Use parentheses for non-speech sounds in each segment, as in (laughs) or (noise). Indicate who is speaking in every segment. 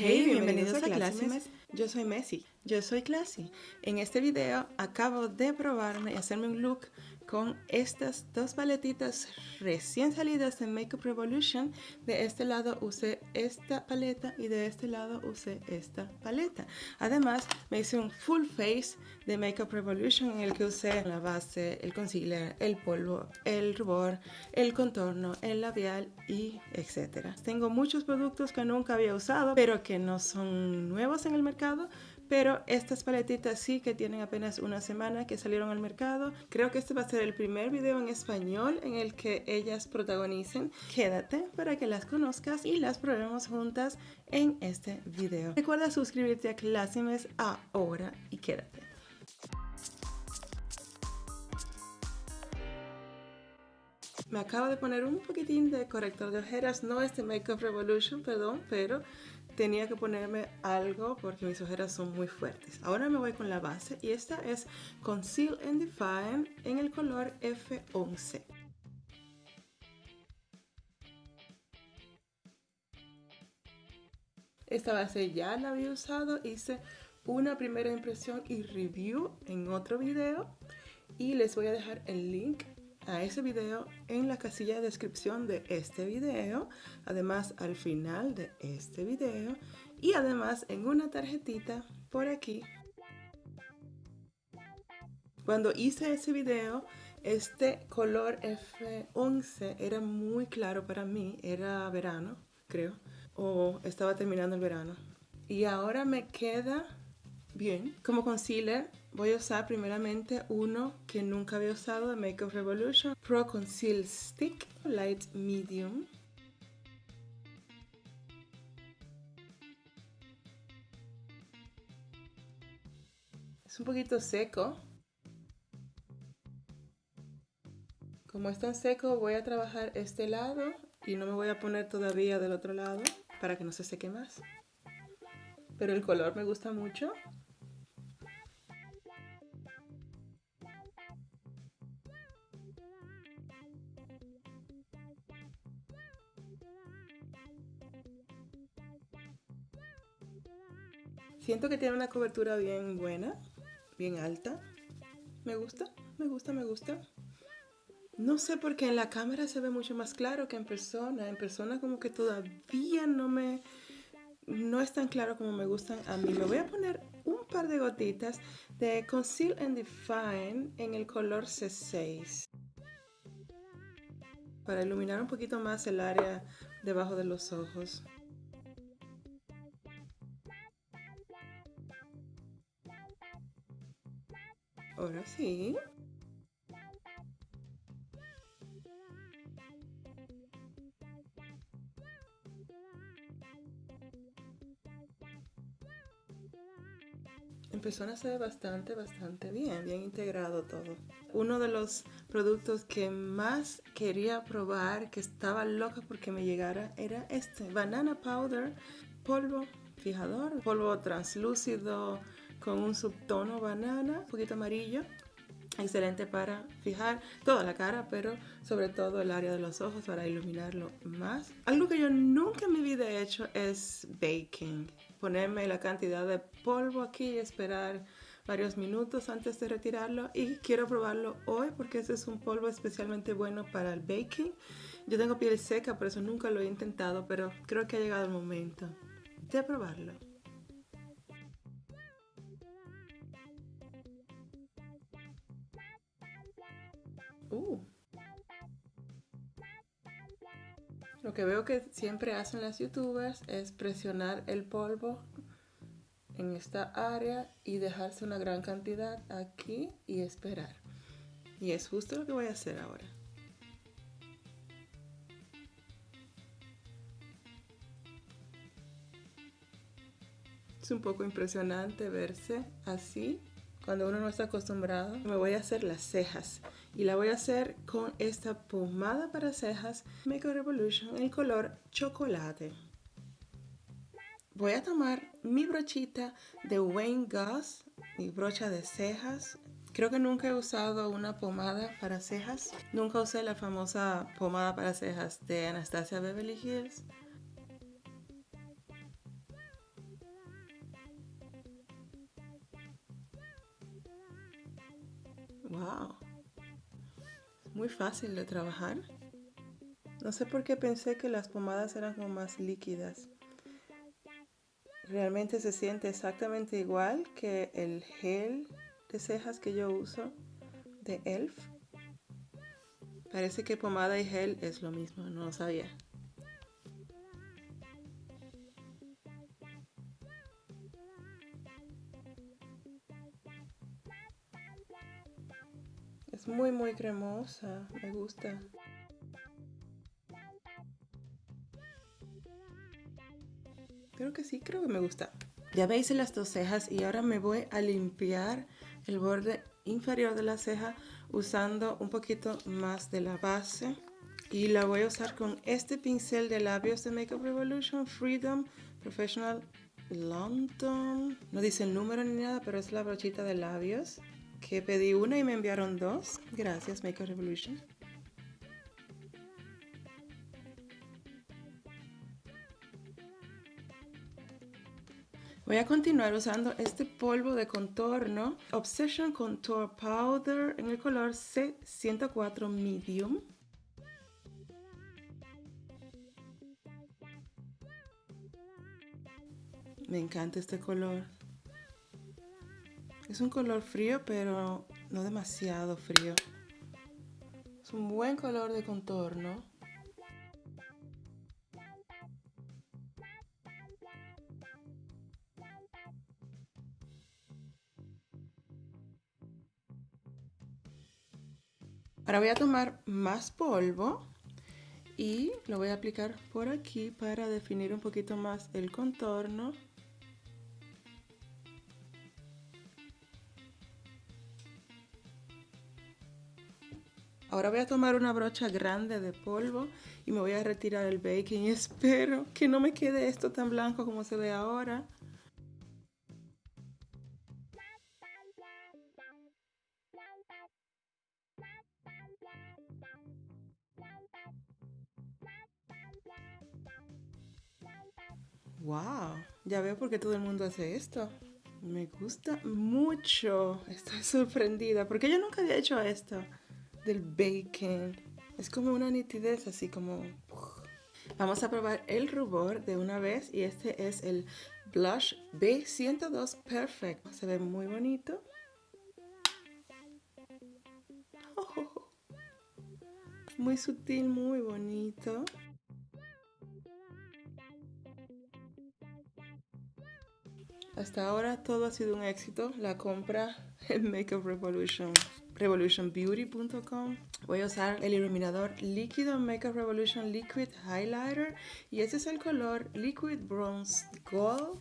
Speaker 1: Hey, bienvenidos, a Classy Yo soy Messi. Yo soy Classy. En este video acabo de probarme y hacerme un look con estas dos paletitas recién salidas de Makeup Revolution. De este lado usé esta paleta y de este lado usé esta paleta. Además me hice un full face de Makeup Revolution en el que usé la base, el concealer, el polvo, el rubor, el contorno, el labial y etcétera. Tengo muchos productos que nunca había usado pero que no son nuevos en el mercado pero estas paletitas sí que tienen apenas una semana que salieron al mercado. Creo que este va a ser el primer video en español en el que ellas protagonicen. Quédate para que las conozcas y las probemos juntas en este video. Recuerda suscribirte a Classimes ahora y quédate. Me acabo de poner un poquitín de corrector de ojeras, no este Makeup Revolution, perdón, pero tenía que ponerme algo porque mis ojeras son muy fuertes. Ahora me voy con la base y esta es Conceal and Define en el color F11. Esta base ya la había usado, hice una primera impresión y review en otro video y les voy a dejar el link a ese video en la casilla de descripción de este video, además al final de este video y además en una tarjetita por aquí. Cuando hice ese video, este color F11 era muy claro para mí, era verano, creo, o estaba terminando el verano. Y ahora me queda bien. Como concealer voy a usar primeramente uno que nunca había usado de Makeup Revolution Pro Conceal Stick Light Medium. Es un poquito seco. Como es tan seco voy a trabajar este lado y no me voy a poner todavía del otro lado para que no se seque más. Pero el color me gusta mucho. Siento que tiene una cobertura bien buena, bien alta. Me gusta, me gusta, me gusta. No sé por qué en la cámara se ve mucho más claro que en persona. En persona como que todavía no me... No es tan claro como me gustan a mí. Me voy a poner un par de gotitas de Conceal and Define en el color C6. Para iluminar un poquito más el área debajo de los ojos. Ahora sí. Persona se ve bastante, bastante bien, bien integrado todo. Uno de los productos que más quería probar, que estaba loca porque me llegara, era este, Banana Powder, polvo fijador, polvo translúcido, con un subtono banana, un poquito amarillo. Excelente para fijar toda la cara, pero sobre todo el área de los ojos para iluminarlo más. Algo que yo nunca en mi vida he hecho es baking. Ponerme la cantidad de polvo aquí y esperar varios minutos antes de retirarlo y quiero probarlo hoy porque ese es un polvo especialmente bueno para el baking. Yo tengo piel seca, por eso nunca lo he intentado, pero creo que ha llegado el momento de probarlo. Uh. Lo que veo que siempre hacen las youtubers es presionar el polvo en esta área y dejarse una gran cantidad aquí y esperar. Y es justo lo que voy a hacer ahora. Es un poco impresionante verse así cuando uno no está acostumbrado. Me voy a hacer las cejas y la voy a hacer con esta pomada para cejas Makeup Revolution en color chocolate. Voy a tomar mi brochita de Wayne Goss, mi brocha de cejas. Creo que nunca he usado una pomada para cejas. Nunca usé la famosa pomada para cejas de Anastasia Beverly Hills. Fácil de trabajar. No sé por qué pensé que las pomadas eran como más líquidas. Realmente se siente exactamente igual que el gel de cejas que yo uso de ELF. Parece que pomada y gel es lo mismo, no lo sabía. Muy muy cremosa, me gusta. Creo que sí, creo que me gusta. Ya veis las dos cejas y ahora me voy a limpiar el borde inferior de la ceja usando un poquito más de la base. Y la voy a usar con este pincel de labios de Makeup Revolution Freedom Professional London. No dice el número ni nada, pero es la brochita de labios. Que pedí una y me enviaron dos. Gracias Makeup Revolution. Voy a continuar usando este polvo de contorno Obsession Contour Powder en el color C104 Medium. Me encanta este color. Es un color frío, pero no demasiado frío. Es un buen color de contorno. Ahora voy a tomar más polvo y lo voy a aplicar por aquí para definir un poquito más el contorno. Ahora voy a tomar una brocha grande de polvo y me voy a retirar el baking (laughs) espero que no me quede esto tan blanco como se ve ahora. Wow, ya veo por qué todo el mundo hace esto. Me gusta mucho. Estoy sorprendida porque yo nunca había hecho esto del bacon. Es como una nitidez así como... Vamos a probar el rubor de una vez y este es el Blush B102 Perfect. Se ve muy bonito. (laughs) Muy sutil, muy bonito. Hasta ahora todo ha sido un éxito. La compra en Makeup Revolution, revolutionbeauty.com. Voy a usar el iluminador líquido Makeup Revolution Liquid Highlighter y este es el color Liquid Bronze Gold.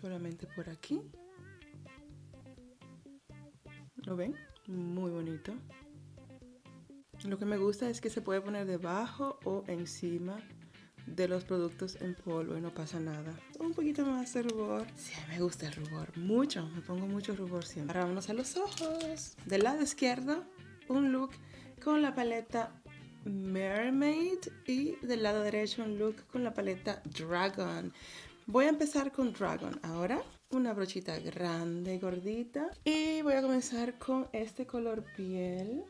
Speaker 1: Solamente por aquí. ¿Lo ven? Muy bonito. Lo que me gusta es que se puede poner debajo o encima de los productos en polvo y no pasa nada. Un poquito más de rubor. Sí, me gusta el rubor, mucho. Me pongo mucho rubor siempre. Ahora vamos a los ojos. Del lado izquierdo, un look con la paleta Mermaid y del lado derecho un look con la paleta Dragon. Voy a empezar con Dragon ahora. Una brochita grande, gordita. Y voy a comenzar con este color piel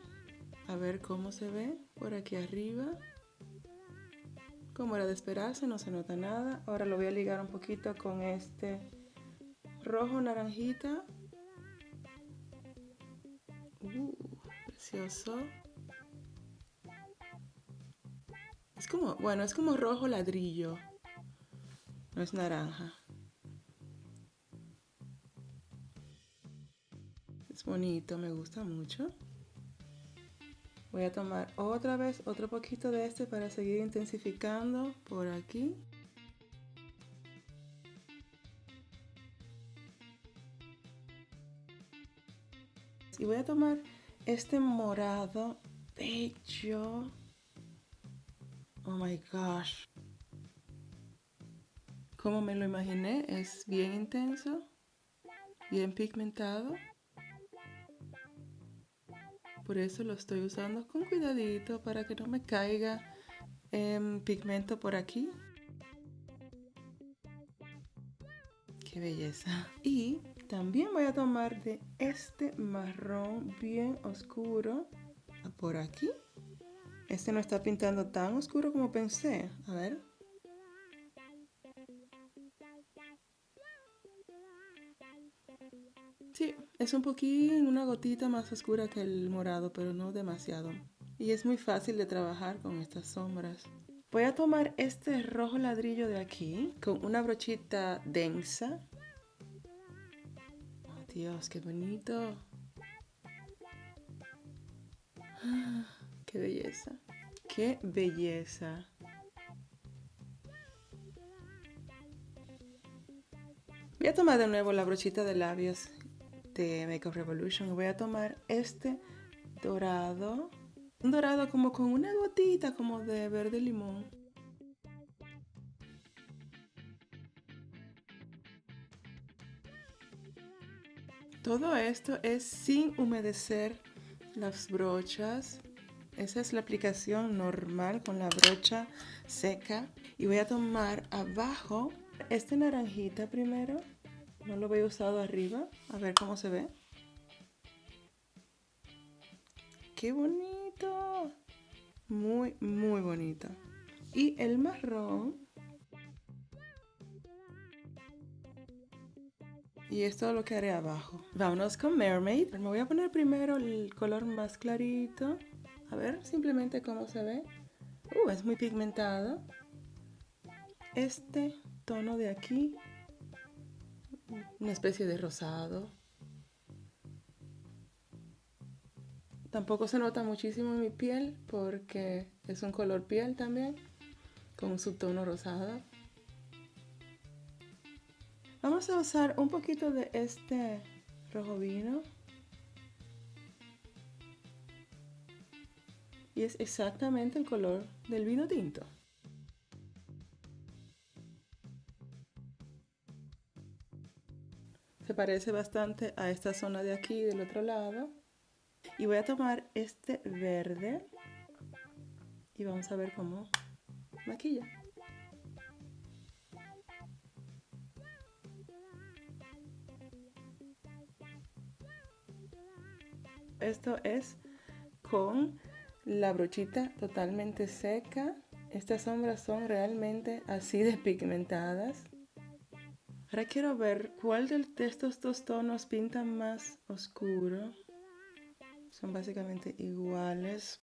Speaker 1: a ver cómo se ve por aquí arriba. Como era de esperarse, no se nota nada. Ahora lo voy a ligar un poquito con este rojo naranjita. Uh, precioso. Es como, bueno, es como rojo ladrillo. No es naranja. Es bonito, me gusta mucho. Voy a tomar otra vez otro poquito de este para seguir intensificando por aquí. Y voy a tomar este morado bello. Oh my gosh. Como me lo imaginé, es bien intenso, bien pigmentado. Por eso lo estoy usando con cuidadito para que no me caiga pigmento por aquí. Qué belleza. Y también voy a tomar de este marrón bien oscuro por aquí. Este no está pintando tan oscuro como pensé. A ver. Es un poquín, una gotita más oscura que el morado, pero no demasiado. Y es muy fácil de trabajar con estas sombras. Voy a tomar este rojo ladrillo de aquí con una brochita densa. Oh, Dios, qué bonito. Ah, qué belleza. Qué belleza. Voy a tomar de nuevo la brochita de labios de Makeup Revolution. Voy a tomar este dorado. Un dorado como con una gotita como de verde limón. Todo esto es sin humedecer las brochas. Esa es la aplicación normal con la brocha seca. Y voy a tomar abajo este naranjita primero. No lo voy a usado arriba. A ver cómo se ve. ¡Qué bonito! Muy, muy bonito. Y el marrón. Y esto lo que haré abajo. Vámonos con Mermaid. Me voy a poner primero el color más clarito. A ver simplemente cómo se ve. Uh, es muy pigmentado. Este tono de aquí una especie de rosado. Tampoco se nota muchísimo en mi piel porque es un color piel también, con un subtono rosado. Vamos a usar un poquito de este rojo vino. Y es exactamente el color del vino tinto. Parece bastante a esta zona de aquí, del otro lado. Y voy a tomar este verde y vamos a ver cómo maquilla. Esto es con la brochita totalmente seca. Estas sombras son realmente así de pigmentadas. Ahora quiero ver cuál de estos dos tonos pinta más oscuro. Son básicamente iguales.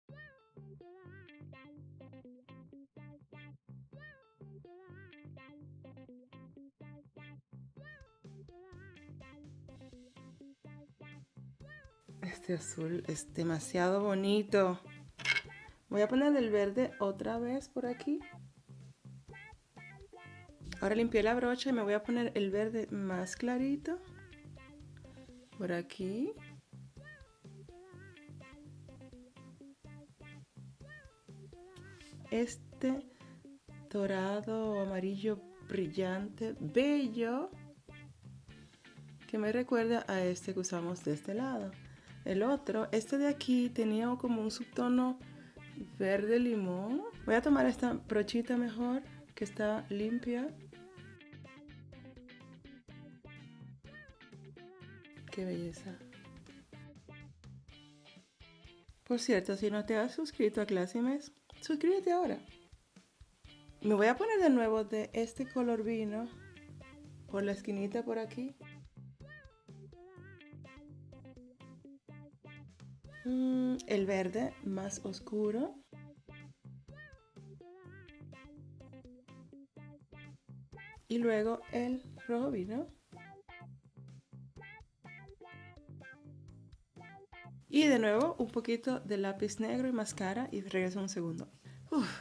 Speaker 1: Este azul es demasiado bonito. Voy a poner el verde otra vez por aquí. Ahora limpié la brocha y me voy a poner el verde más clarito. Por aquí. Este dorado amarillo brillante, bello, que me recuerda a este que usamos de este lado. El otro, este de aquí, tenía como un subtono verde limón. Voy a tomar esta brochita mejor, que está limpia. Qué belleza. Por cierto, si no te has suscrito a Classimes, suscríbete ahora. Me voy a poner de nuevo de este color vino por la esquinita por aquí. Mm, el verde más oscuro. Y luego el rojo vino. Y de nuevo un poquito de lápiz negro y máscara y regreso un segundo.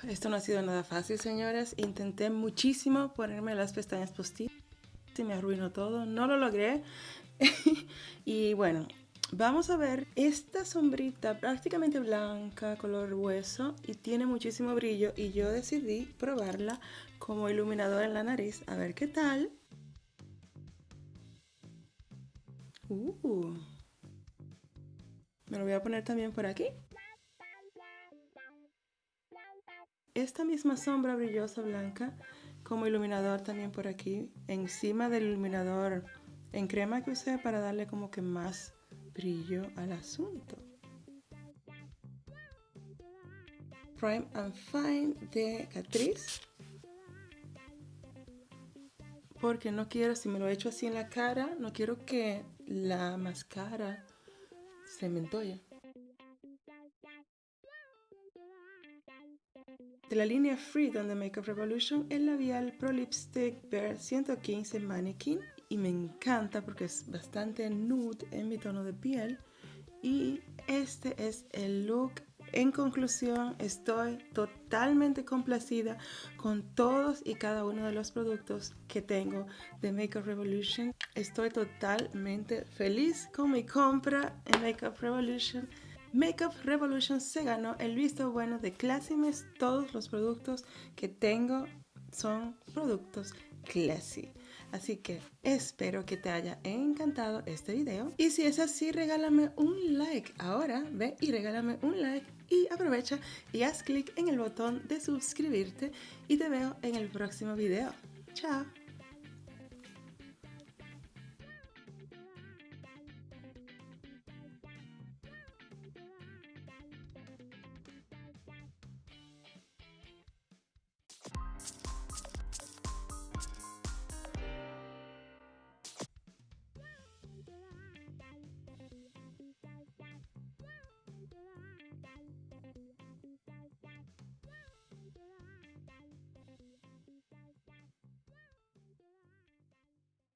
Speaker 1: esto no ha sido nada fácil, señores. Intenté muchísimo ponerme las pestañas postizas y me arruinó todo. No lo logré. (laughs) y bueno, vamos a ver esta sombrita prácticamente blanca, color hueso y tiene muchísimo brillo. Y yo decidí probarla como iluminador en la nariz. A ver qué tal. Uh. Me lo voy a poner también por aquí. Esta misma sombra brillosa blanca como iluminador también por aquí, encima del iluminador en crema que usé para darle como que más brillo al asunto. Prime and Fine de Catrice. Porque no quiero, si me lo echo así en la cara, no quiero que la máscara se me entolle. De la línea Freedom de Makeup Revolution, el labial Pro Lipstick Bear 115 Mannequin. Y me encanta porque es bastante nude en mi tono de piel. Y este es el look en conclusión, estoy totalmente complacida con todos y cada uno de los productos que tengo de Makeup Revolution. Estoy totalmente feliz con mi compra en Makeup Revolution. Makeup Revolution se ganó el visto bueno de Classymes. Todos los productos que tengo son productos Classy. Así que espero que te haya encantado este video. Y si es así, regálame un like. Ahora ve y regálame un like y aprovecha y haz clic en el botón de suscribirte y te veo en el próximo video. Chao.